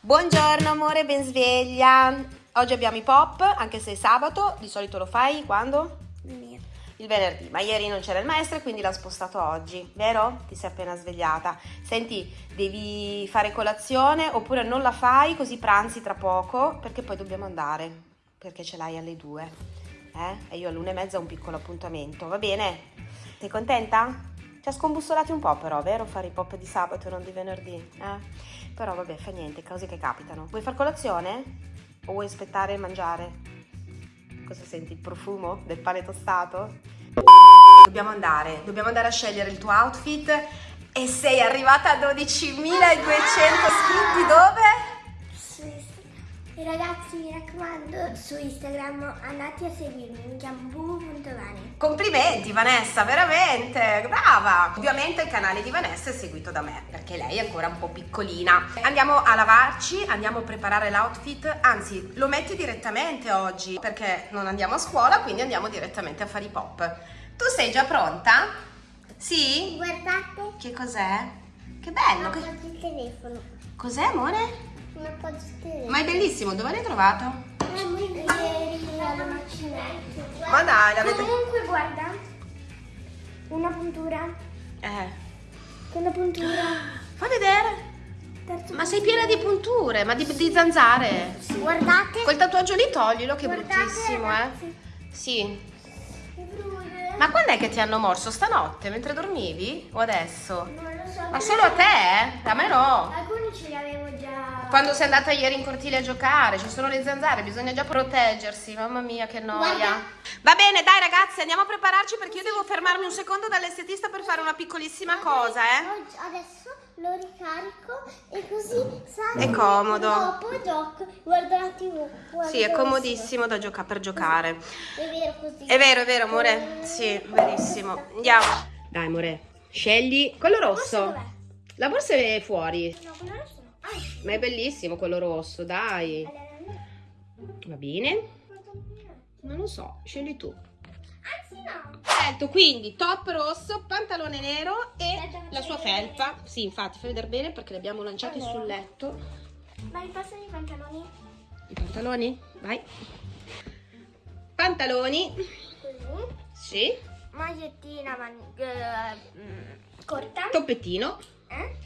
Buongiorno amore, ben sveglia. Oggi abbiamo i pop, anche se è sabato, di solito lo fai quando? Il venerdì, ma ieri non c'era il maestro e quindi l'ha spostato oggi, vero? Ti sei appena svegliata. Senti, devi fare colazione oppure non la fai così pranzi tra poco perché poi dobbiamo andare, perché ce l'hai alle due. Eh? E io all'una e mezza ho un piccolo appuntamento, va bene? Sei contenta? Ci ha scombussolati un po' però, vero? Fare i pop di sabato e non di venerdì, eh? Però vabbè, fa niente, cose che capitano. Vuoi far colazione? O vuoi aspettare e mangiare? Cosa senti? Il profumo del pane tostato? Dobbiamo andare, dobbiamo andare a scegliere il tuo outfit e sei arrivata a 12.200 iscritti dove? E ragazzi mi raccomando su Instagram andate a seguirmi, mi chiamo bubu.vane. Complimenti Vanessa, veramente, brava! Ovviamente il canale di Vanessa è seguito da me, perché lei è ancora un po' piccolina. Andiamo a lavarci, andiamo a preparare l'outfit, anzi lo metti direttamente oggi, perché non andiamo a scuola, quindi andiamo direttamente a fare i pop. Tu sei già pronta? Sì? Guardate. Che cos'è? Che bello! Ho Che... il telefono. Cos'è amore? Ma è bellissimo, dove l'hai trovato? Ieri alla macchinetta. Ma dai, l'avete... Comunque guarda. Una puntura. Eh, Una puntura. fa vedere. Terzo Ma sei piena di punture, ma di, di zanzare. Guardate. Quel tatuaggio lì toglilo, che Guardate, bruttissimo, ragazzi. eh. Sì. Ma quando è che ti hanno morso? Stanotte, mentre dormivi? O adesso? Non lo so. Ma solo a te, eh? A me no. Alcuni ce li avevo già. Quando sei andata ieri in cortile a giocare, ci sono le zanzare, bisogna già proteggersi. Mamma mia, che noia. Guarda. Va bene, dai ragazzi, andiamo a prepararci perché io devo fermarmi un secondo dall'estetista per fare una piccolissima cosa, eh. Adesso lo ricarico e così sa È comodo. Dopo gioco, guardo la tv. guardo Sì, è comodissimo da gioca- per giocare. È vero così. È vero, è vero, amore. Sì, verissimo. Andiamo. Dai, amore, scegli quello rosso. La borsa è fuori. No, quello rosso Ma è bellissimo quello rosso, dai. Va bene? Non lo so, scegli tu. Anzi no. Scelto quindi top rosso, pantalone nero e la sua felpa. Sì, infatti, fai vedere bene perché li abbiamo lanciati sul letto. Ma mi passano i pantaloni? I pantaloni? Vai. Pantaloni. Così. Sì. Magliettina man- eh, mm, corta. Toppettino. Eh?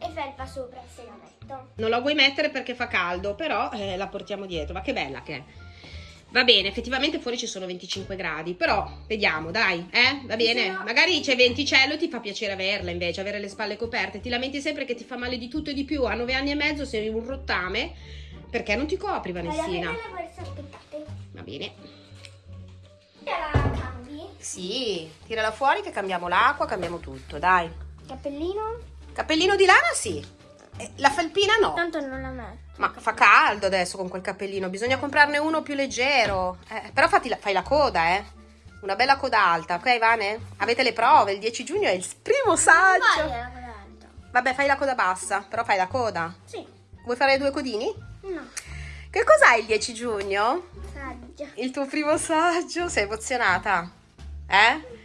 E felpa sopra se la metto. Non la vuoi mettere perché fa caldo, però eh, la portiamo dietro. Ma che bella che è. Va bene, effettivamente fuori ci sono 25 gradi, però vediamo, dai, eh? Va bene? Sì, no. Magari c'è venticello e ti fa piacere averla invece, avere le spalle coperte. Ti lamenti sempre che ti fa male di tutto e di più. A 9 anni e mezzo sei un rottame. Perché non ti copri, Vanessina? Va bene. La cambi. Sì, tirala fuori che cambiamo l'acqua, cambiamo tutto, dai. Cappellino? Cappellino di lana sì. La felpina no. Tanto non la metto. Ma fa caldo adesso con quel cappellino, bisogna comprarne uno più leggero. Eh, però fatti la- fai la coda, eh. Una bella coda alta, ok Vane? Avete le prove, il 10 giugno è il primo saggio. Vai, la coda alta. Vabbè, fai la coda bassa, però fai la coda. Sì. Vuoi fare due codini? No. Che cos'hai il 10 giugno? Saggio. Il tuo primo saggio? Sei emozionata? Eh?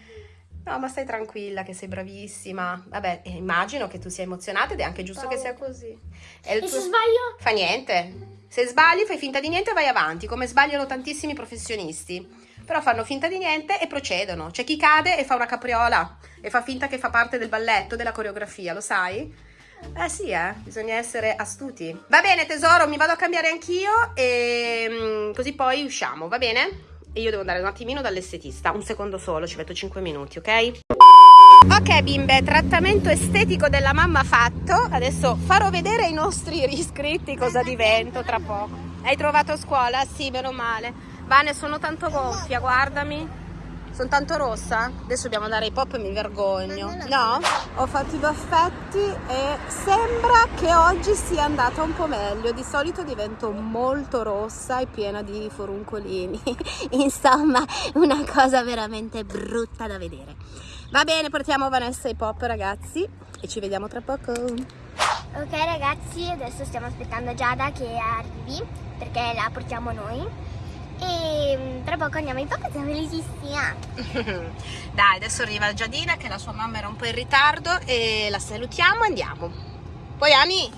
No, ma stai tranquilla che sei bravissima. Vabbè, eh, immagino che tu sia emozionata ed è anche giusto che sia così. È E tuo- se sbaglio? Fa niente. Se sbagli, fai finta di niente e vai avanti, come sbagliano tantissimi professionisti. Però fanno finta di niente e procedono. C'è chi cade e fa una capriola e fa finta che fa parte del balletto, della coreografia, lo sai? Eh sì, eh, bisogna essere astuti. Va bene, tesoro, mi vado a cambiare anch'io e mm, così poi usciamo, va bene? E io devo andare un attimino dall'estetista, un secondo solo, ci metto 5 minuti, ok? Ok bimbe, trattamento estetico della mamma fatto. Adesso farò vedere ai nostri iscritti cosa divento tra poco. Hai trovato scuola? Sì, meno male. Vane, sono tanto gonfia, guardami. Sono tanto rossa? Adesso dobbiamo andare ai pop e mi vergogno. No? Ho fatto i baffetti e sembra che oggi sia andata un po' meglio. Di solito divento molto rossa e piena di foruncolini. Insomma, una cosa veramente brutta da vedere. Va bene, portiamo Vanessa ai pop, ragazzi, e ci vediamo tra poco. Ok ragazzi, adesso stiamo aspettando Giada che arrivi perché la portiamo noi. E mm, tra poco andiamo in pop, siamo felicissima. Dai, adesso arriva Giadina che la sua mamma era un po' in ritardo e la salutiamo e andiamo. Poi Ani,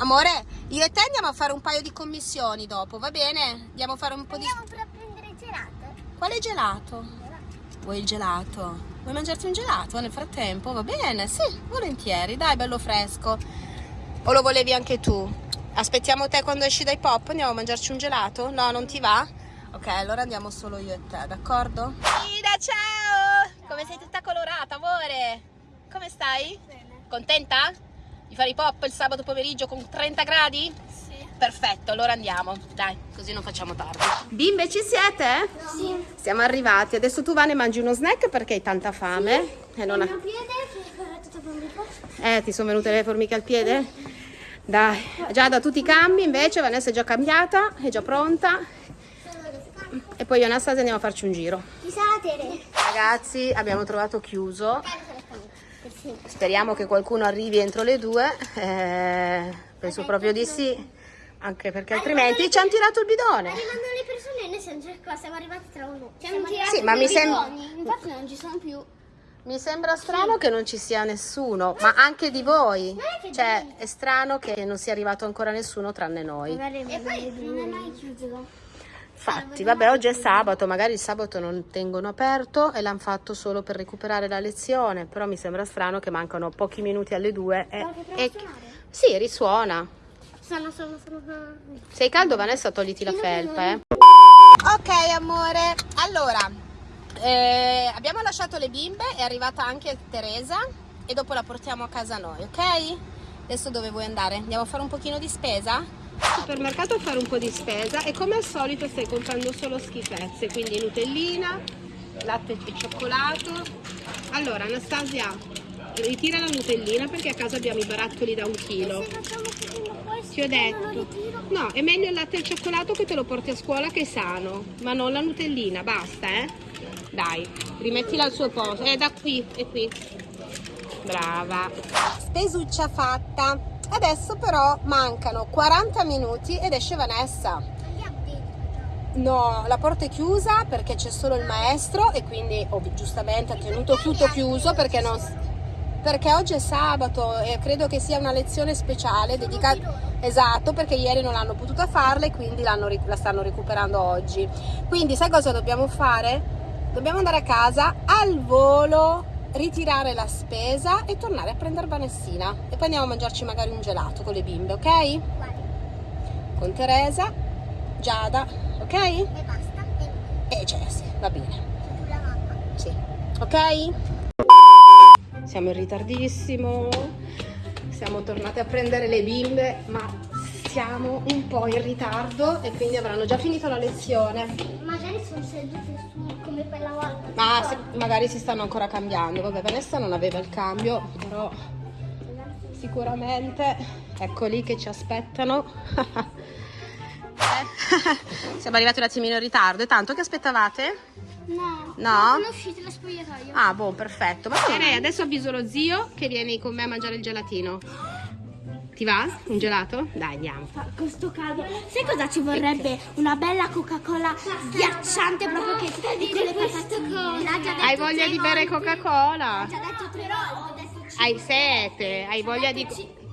Amore, io e te andiamo a fare un paio di commissioni dopo, va bene? Andiamo a fare un po' di... Andiamo per prendere gelato. Quale gelato? Vuoi il gelato? Vuoi mangiarti un gelato nel frattempo? Va bene, sì, volentieri, dai, bello fresco. O lo volevi anche tu? Aspettiamo te quando esci dai pop, andiamo a mangiarci un gelato? No, non ti va? Ok, allora andiamo solo io e te, d'accordo? Ida, ciao! Come sei tutta colorata, amore? Come stai? Bene. Contenta? Di fare i pop il sabato pomeriggio con 30 gradi? Sì. Perfetto, allora andiamo. Dai, così non facciamo tardi. Bimbe, ci siete? Sì. Siamo arrivati. Adesso tu Vane mangi uno snack perché hai tanta fame. E non Il ha- mio piede che è tutto. Eh, ti sono venute le formiche al piede? Dai, già da tutti i cambi invece Vanessa è già cambiata, è già pronta. E poi io e Anastasia andiamo a farci un giro. Chissà la Tere. Ragazzi, abbiamo trovato chiuso. Speriamo che qualcuno arrivi entro le due. Eh, penso proprio di sì. Anche perché altrimenti ci hanno tirato il bidone. Arrivando le persone, noi siamo già qua, siamo arrivati tra uno. Ci hanno tirato Sì, ma mi i sembra- bidoni, Infatti non ci sono più. Mi sembra strano che non ci sia nessuno, ma anche di voi. È che Cioè, è strano che non sia arrivato ancora nessuno tranne noi. E poi non è mai chiuso. Infatti, vabbè, oggi è sabato, magari il sabato non tengono aperto e l'hanno fatto solo per recuperare la lezione, però mi sembra strano che mancano pochi minuti alle due e... E-. Sì, risuona. Sono, sono, sono, sono. Sei caldo Vanessa, togliti la felpa, eh. Ok, amore. Allora, eh, abbiamo lasciato le bimbe, è arrivata anche Teresa e dopo la portiamo a casa noi, ok? Adesso dove vuoi andare? Andiamo a fare un pochino di spesa? Supermercato a fare un po' di spesa e come al solito stai comprando solo schifezze, quindi Nutellina, latte e cioccolato. Allora, Anastasia, ritira la Nutellina perché a casa abbiamo i barattoli da un chilo. Ti ho detto. No, è meglio il latte e il cioccolato che te lo porti a scuola che è sano, ma non la Nutellina, basta, eh. Dai, rimettila al suo posto. Eh, da qui, è qui. Brava. Spesuccia fatta. Adesso però mancano 40 minuti ed esce Vanessa. No, la porta è chiusa perché c'è solo il maestro e quindi ovvi- giustamente ha tenuto tutto chiuso perché non perché oggi è sabato e credo che sia una lezione speciale dedicata esatto perché ieri non l'hanno potuta farla e quindi la stanno recuperando oggi. Quindi sai cosa dobbiamo fare? Dobbiamo andare a casa al volo ritirare la spesa e tornare a prendere Vanessina e poi andiamo a mangiarci magari un gelato con le bimbe, ok? Guarda. Con Teresa, Giada, ok? E basta. E E Jessie, va bene. tu la mamma. Sì. Ok? Siamo in ritardissimo. Siamo tornate a prendere le bimbe, ma siamo un po' in ritardo e quindi avranno già finito la lezione. Magari sono sedute su come quella volta. Ma se- magari si stanno ancora cambiando. Vabbè, Vanessa non aveva il cambio, però sicuramente eccoli che ci aspettano. Eh, Siamo arrivati un attimino in ritardo. E tanto che aspettavate? No. No? Sono uscite dal spogliatoio. Ah, boh, perfetto. Ma direi adesso avviso lo zio che vieni con me a mangiare il gelatino. Ti va? Un gelato? Dai, andiamo. Questo caldo. Sai cosa ci vorrebbe? Una bella Coca-Cola ghiacciante proprio che di quelle patatine. L'ha già detto Hai voglia di bere. Coca-Cola? Hai sete? Hai voglia di...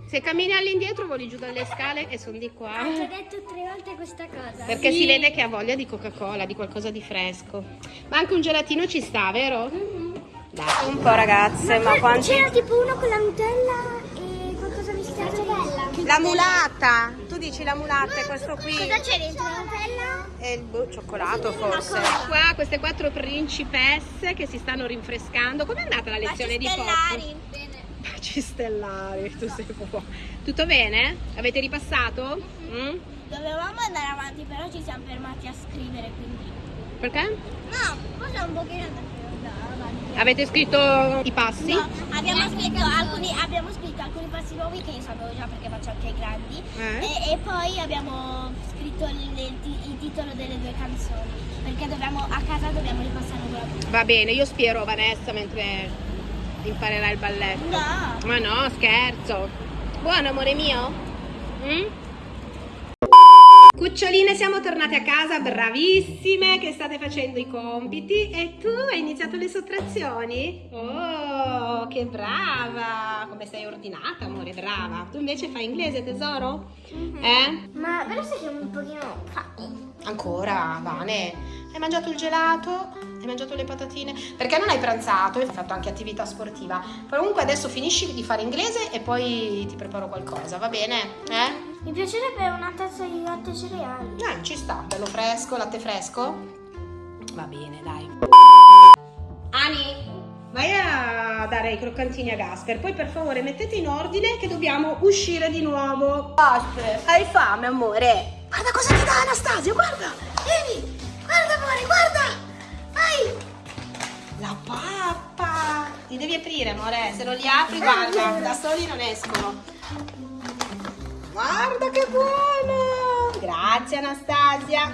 Se cammini all'indietro voli giù dalle scale e sono di qua. Ha già detto tre volte questa cosa. Perché si vede che ha voglia di Coca-Cola, di qualcosa di fresco. Ma anche un gelatino ci sta, vero? Dai. Un po' ragazze, ma quanti... C'era tipo uno con la Nutella La mulata! Tu dici la mulata è questo qui? Cosa c'è dentro la Nutella? E il boh, cioccolato forse. Qua queste quattro principesse che si stanno rinfrescando. Com'è andata la lezione di pop? Bene. Baci stellari, tu sei proprio... Tutto bene? Avete ripassato? Mm? Dovevamo andare avanti, però ci siamo fermati a scrivere, quindi... Perché? No, forse un pochino avanti. Avete scritto i passi? No, abbiamo scritto, alcuni, abbiamo scritto alcuni passi nuovi che io sapevo già perché faccio anche i grandi Eh? e, e poi abbiamo scritto il, il ti- il titolo delle due canzoni perché dobbiamo, a casa dobbiamo ripassare quella Va bene, io spiero Vanessa mentre imparerà il balletto. No, Ma no, scherzo. Buono amore mio? Mm? Cuccioline, siamo tornate a casa, bravissime, che state facendo i compiti e tu hai iniziato le sottrazioni? Oh, che brava! Come sei ordinata, amore, brava. Tu invece fai inglese, tesoro? Mhm. Eh? Ma però sai che un pochino fame. Ancora, Vane? Hai mangiato il gelato? Hai mangiato le patatine? Perché non hai pranzato? Hai fatto anche attività sportiva. Comunque adesso finisci di fare inglese e poi ti preparo qualcosa, va bene? Eh? Mi piacerebbe una tazza di latte cereali. Eh, ci sta, bello fresco, latte fresco? Va bene, dai. Ani, vai a dare i croccantini a Gasper, poi per favore mettete in ordine che dobbiamo uscire di nuovo. Gasper, hai fame, amore? Guarda cosa ti dà Anastasia, guarda! Vieni! Guarda, amore, guarda! Vai! La pappa! Li devi aprire, amore, se non li apri, guarda, da soli non escono. Guarda che buono! Grazie Anastasia.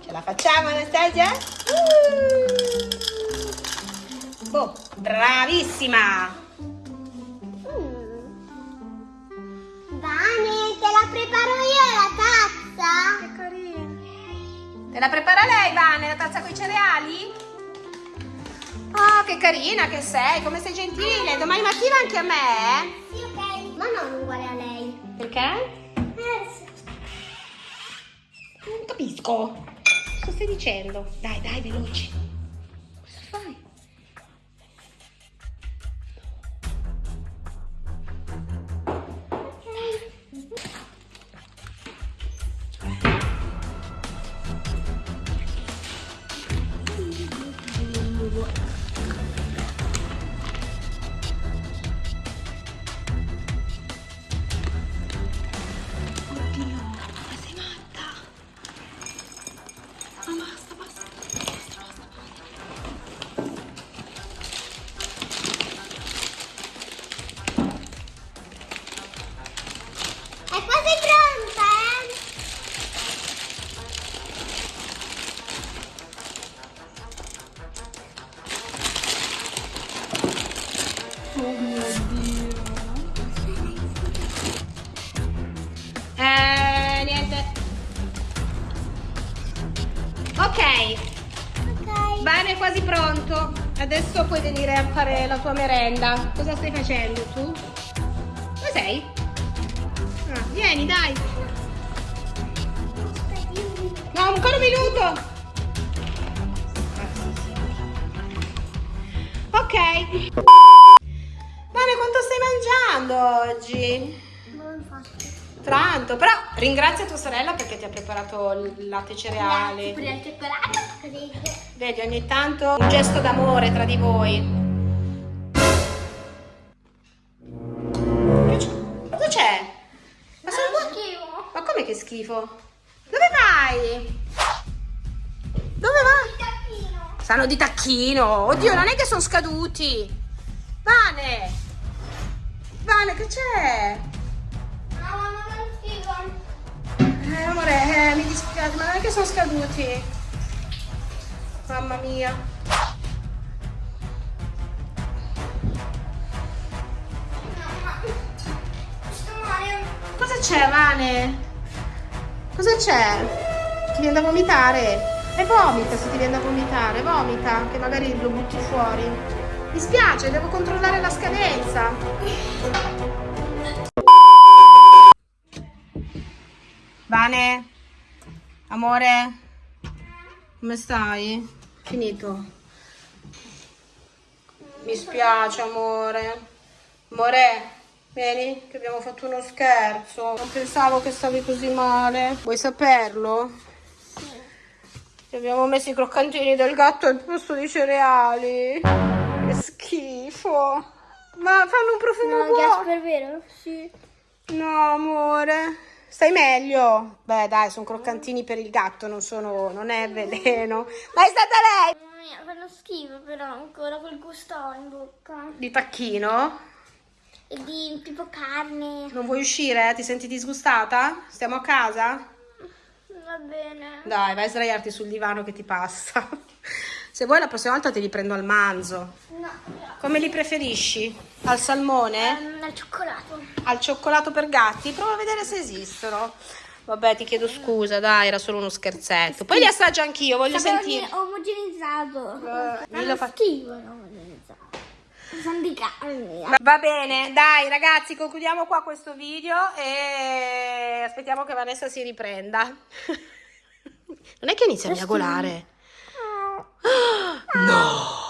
Ce la facciamo Anastasia? Uh! Boh, bravissima! Vane, te la preparo io la tazza? Che carina. Te la prepara lei, Vane, la tazza con i cereali? Oh, che carina che sei, come sei gentile. Domani mattina anche a me, eh? Sì, ok. Ma non uguale a lei. Sì. Non capisco. Cosa stai dicendo? Dai, dai, veloci. Eh, niente. Ok, Ok. Bene, è quasi pronto. Adesso puoi venire a fare la tua merenda. Cosa stai facendo tu? Dove sei? Ah, vieni, dai. No, ancora un minuto. Ah, mangiando oggi? Non faccio. Tanto, però ringrazia tua sorella perché ti ha preparato il latte e cereali. Pure il cioccolato. Vedi, ogni tanto un gesto d'amore tra di voi. Cosa c'è? Ma, sono buoni- schifo. Ma come che schifo? Dove vai? Dove vai? Tacchino. Sanno di tacchino. Oddio, non è che sono scaduti. Vane! Vane, che c'è? No, mamma, non schifo. Eh, amore, eh, mi dispiace, ma non è che sono scaduti. Mamma mia. Mamma. Cosa c'è, Vane? Cosa c'è? Ti viene da vomitare? E vomita se ti viene da vomitare, vomita, che magari lo butti fuori. Mi spiace, devo controllare la scadenza. Vane? Amore? Come stai? Finito. Mi spiace, amore. Amore, vieni, che abbiamo fatto uno scherzo. Non pensavo che stavi così male. Vuoi saperlo? Ti abbiamo messo i croccantini del gatto al posto di cereali. Schifo. Ma fanno un profumo No, buono. Gasper, vero? Sì. No, amore. Stai meglio? Beh, dai, sono croccantini per il gatto, non sono. non è veleno. Ma è stata lei! Mamma mia, fanno schifo però ancora quel gusto in bocca. Di tacchino? E di tipo carne. Non vuoi uscire? Ti senti disgustata? Stiamo a casa? Va bene. Dai, vai a sdraiarti sul divano che ti passa. Se vuoi la prossima volta te li prendo al manzo. No. Come li preferisci? Al salmone? Ehm, al cioccolato. Al cioccolato per gatti? Prova a vedere se esistono. Vabbè, ti chiedo scusa, dai, era solo uno scherzetto. Poi li assaggio anch'io, voglio sentire. omogenizzato. Eh, dillo fa- schifo, omogenizzato. Va bene, dai ragazzi, concludiamo qua questo video e aspettiamo che Vanessa si riprenda. Non è che inizia a miagolare. No!